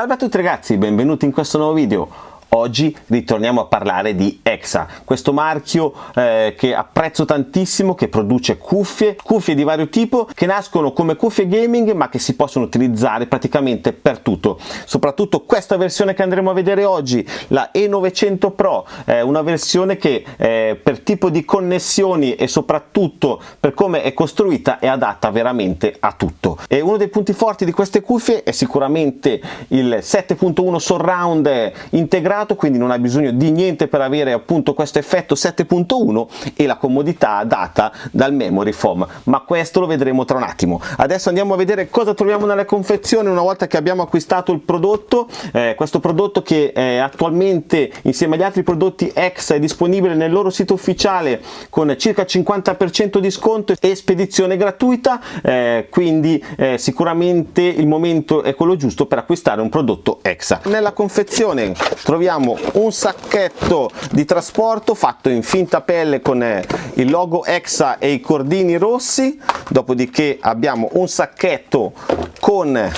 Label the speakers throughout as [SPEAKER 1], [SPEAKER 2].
[SPEAKER 1] Salve a tutti ragazzi, benvenuti in questo nuovo video. Oggi ritorniamo a parlare di Exa, questo marchio eh, che apprezzo tantissimo, che produce cuffie, cuffie di vario tipo, che nascono come cuffie gaming ma che si possono utilizzare praticamente per tutto. Soprattutto questa versione che andremo a vedere oggi, la E900 Pro, è una versione che eh, per tipo di connessioni e soprattutto per come è costruita è adatta veramente a tutto. E uno dei punti forti di queste cuffie è sicuramente il 7.1 surround integrato integrato quindi non hai bisogno di niente per avere appunto questo effetto 7.1 e la comodità data dal memory foam. Ma questo lo vedremo tra un attimo. Adesso andiamo a vedere cosa troviamo nella confezione una volta che abbiamo acquistato il prodotto. Eh, questo prodotto che eh, attualmente insieme agli altri prodotti ex è disponibile nel loro sito ufficiale con circa 50% di sconto e spedizione gratuita. Eh, quindi eh, sicuramente il momento è quello giusto per acquistare un prodotto EXA nella confezione troviamo abbiamo un sacchetto di trasporto fatto in finta pelle con eh, il logo EXA e i cordini rossi. Dopodiché abbiamo un sacchetto con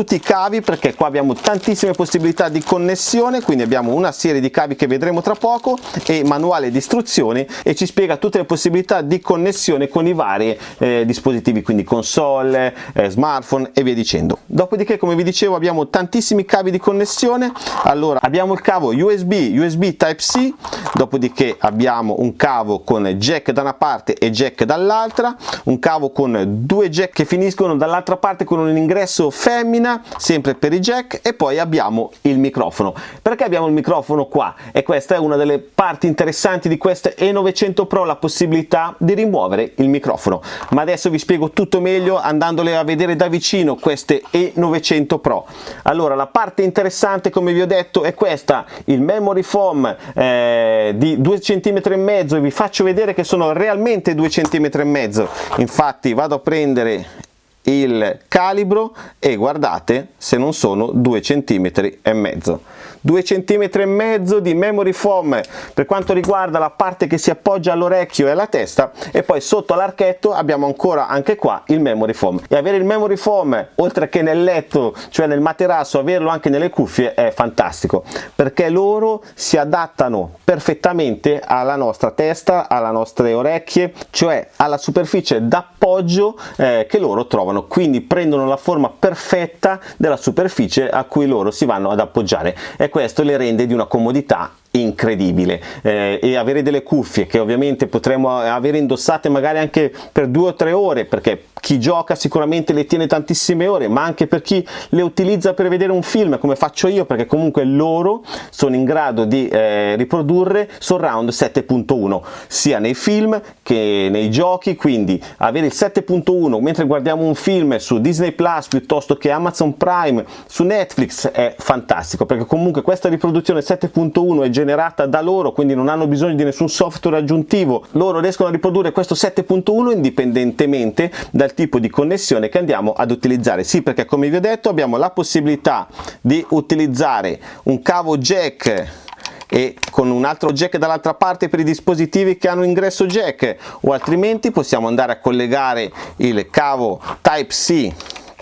[SPEAKER 1] tutti i cavi perché qua abbiamo tantissime possibilità di connessione quindi abbiamo una serie di cavi che vedremo tra poco e manuale di istruzioni e ci spiega tutte le possibilità di connessione con i vari eh, dispositivi quindi console, eh, smartphone e via dicendo. Dopodiché come vi dicevo abbiamo tantissimi cavi di connessione. Allora abbiamo il cavo USB USB Type C dopodiché abbiamo un cavo con jack da una parte e jack dall'altra un cavo con due jack che finiscono dall'altra parte con un ingresso femmina macchina sempre per i jack e poi abbiamo il microfono. Perché abbiamo il microfono qua? E questa è una delle parti interessanti di queste E900 Pro la possibilità di rimuovere il microfono. Ma adesso vi spiego tutto meglio andandole a vedere da vicino queste E900 Pro. Allora la parte interessante come vi ho detto è questa. Il memory foam eh, di 2 cm e mezzo. Vi faccio vedere che sono realmente 2 cm e mezzo. Infatti vado a prendere il calibro e guardate se non sono 2 cm e mezzo. 2 cm e mezzo di memory foam per quanto riguarda la parte che si appoggia all'orecchio e alla testa e poi sotto l'archetto abbiamo ancora anche qua il memory foam. E avere il memory foam oltre che nel letto cioè nel materasso averlo anche nelle cuffie è fantastico perché loro si adattano perfettamente alla nostra testa alle nostre orecchie cioè alla superficie d'appoggio eh, che loro trovano quindi prendono la forma perfetta della superficie a cui loro si vanno ad appoggiare. E questo le rende di una comodità incredibile. Eh, e avere delle cuffie che ovviamente potremo avere indossate magari anche per due o tre ore perché chi gioca sicuramente le tiene tantissime ore ma anche per chi le utilizza per vedere un film come faccio io perché comunque loro sono in grado di eh, riprodurre surround 7.1 sia nei film che nei giochi. Quindi avere il 7.1 mentre guardiamo un film su Disney Plus piuttosto che Amazon Prime su Netflix è fantastico perché comunque questa riproduzione 7.1 è generata da loro quindi non hanno bisogno di nessun software aggiuntivo. Loro riescono a riprodurre questo 7.1 indipendentemente dal tipo di connessione che andiamo ad utilizzare. Sì perché come vi ho detto abbiamo la possibilità di utilizzare un cavo jack e con un altro jack dall'altra parte per i dispositivi che hanno ingresso jack o altrimenti possiamo andare a collegare il cavo type C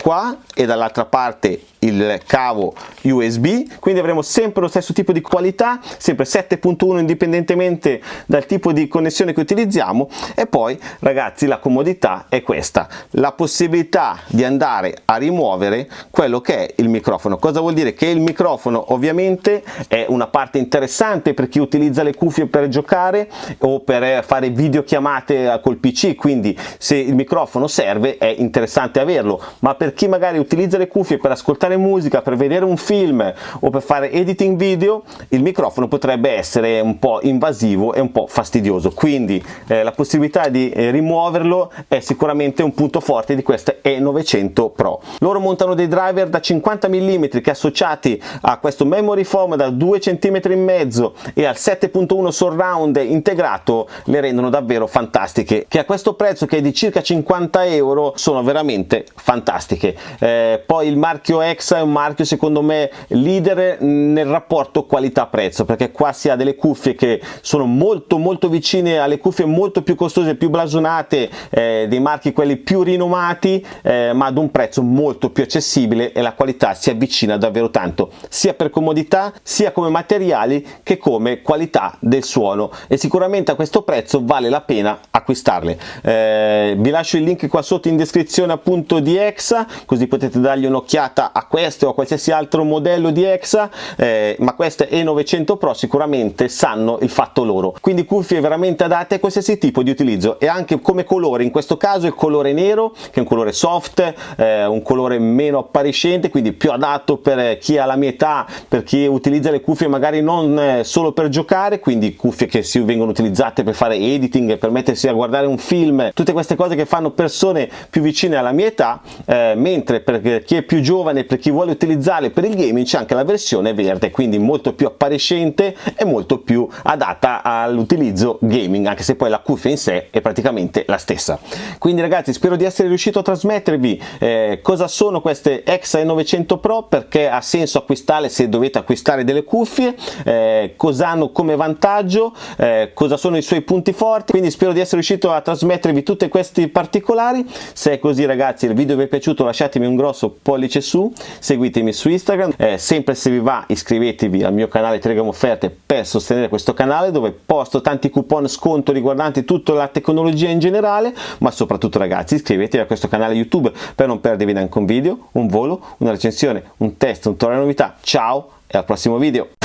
[SPEAKER 1] qua e dall'altra parte il cavo USB quindi avremo sempre lo stesso tipo di qualità sempre 7.1 indipendentemente dal tipo di connessione che utilizziamo. E poi ragazzi la comodità è questa la possibilità di andare a rimuovere quello che è il microfono. Cosa vuol dire? Che il microfono ovviamente è una parte interessante per chi utilizza le cuffie per giocare o per fare videochiamate col pc quindi se il microfono serve è interessante averlo. Ma per chi magari utilizza le cuffie per ascoltare musica, per vedere un film o per fare editing video, il microfono potrebbe essere un po' invasivo e un po' fastidioso, quindi eh, la possibilità di eh, rimuoverlo è sicuramente un punto forte di queste E900 Pro. Loro montano dei driver da 50 mm che associati a questo memory foam da 2 cm e mezzo e al 7.1 surround integrato le rendono davvero fantastiche che a questo prezzo che è di circa 50 euro sono veramente fantastiche eh, poi il marchio EXA è un marchio secondo me leader nel rapporto qualità-prezzo perché qua si ha delle cuffie che sono molto molto vicine alle cuffie molto più costose, più blasonate eh, dei marchi quelli più rinomati eh, ma ad un prezzo molto più accessibile e la qualità si avvicina davvero tanto sia per comodità sia come materiali che come qualità del suono. E sicuramente a questo prezzo vale la pena acquistarle. Eh, vi lascio il link qua sotto in descrizione appunto di EXA così potete dargli un'occhiata a questo o a qualsiasi altro modello di EXA eh, ma queste E900 Pro sicuramente sanno il fatto loro. Quindi cuffie veramente adatte a qualsiasi tipo di utilizzo e anche come colore in questo caso il colore nero che è un colore soft eh, un colore meno appariscente quindi più adatto per chi ha la mia età per chi utilizza le cuffie magari non eh, solo per giocare quindi cuffie che si vengono utilizzate per fare editing per mettersi a guardare un film tutte queste cose che fanno persone più vicine alla mia età eh, mentre per chi è più giovane per chi vuole utilizzarle per il gaming c'è anche la versione verde quindi molto più appariscente e molto più adatta all'utilizzo gaming anche se poi la cuffia in sé è praticamente la stessa. Quindi ragazzi spero di essere riuscito a trasmettervi eh, cosa sono queste Exa 900 Pro perché ha senso acquistarle se dovete acquistare delle cuffie eh, cosa hanno come vantaggio eh, cosa sono i suoi punti forti. Quindi spero di essere riuscito a trasmettervi tutti questi particolari. Se è così ragazzi il video vi è piaciuto lasciatemi un grosso pollice su seguitemi su Instagram eh, sempre se vi va iscrivetevi al mio canale Telegram Offerte per sostenere questo canale dove posto tanti coupon sconto riguardanti tutta la tecnologia in generale ma soprattutto ragazzi iscrivetevi a questo canale YouTube per non perdervi neanche un video, un volo, una recensione, un test, un tutorial novità. Ciao e al prossimo video